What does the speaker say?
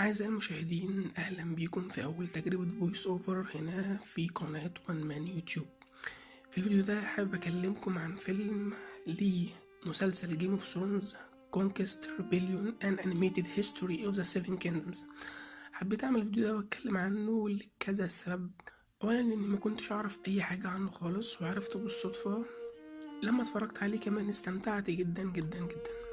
أعزائي المشاهدين أهلا بيكم في أول تجربة voice over هنا في قناة One Man YouTube في الفيديو ده حابب أكلمكم عن فيلم لمسلسل Game of Thrones Conquest Rebellion An Animated History of the Seven Kingdoms حبيت أعمل الفيديو ده وأتكلم عنه لكذا سبب. أولا لأني ما كنتش أعرف أي حاجة عنه خالص وعرفته بالصدفة. لما اتفرجت عليه كمان استمتعت جدا جدا جدا.